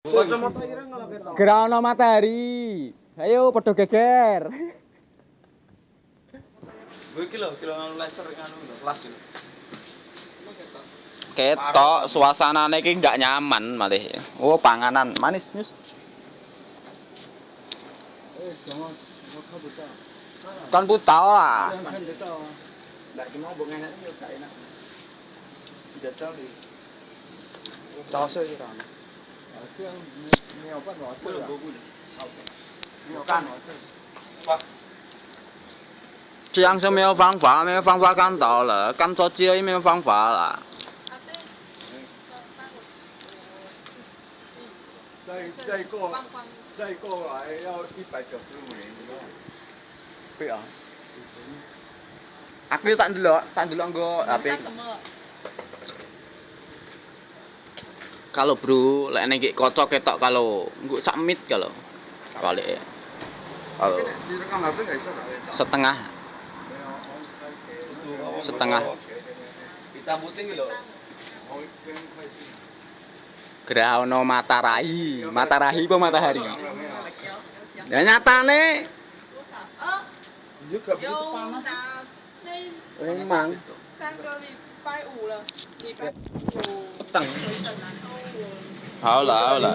Kacamata ireng kalau ketok. Gerana matahari. Ayo padha geger. Gue iki lho, kilo nganu laser nganu lho, kelas lho. Ketok suasanane iki nggak nyaman malih. Oh, panganan manis nyus. Eh. Kan putau lah. Enak 没有办法，这样是没有方法，没有方法干倒了，干着急也没有方法了。再再过再过来要一百九十五年，对啊。住了，住了，哥。Kalau bro, lek nek iki kocok ketok kalau nggo sak mit kalau. Balik. Kalau direkam HP nggak bisa tak? setengah setengah Ditambutin gitu loh. Grahono matarahi, matarahi apa matahari? Ya nyatane Iya gak begitu 有 panas. 拿那 memang 三个礼拜五了，礼拜五 peteng. 回 好了好了。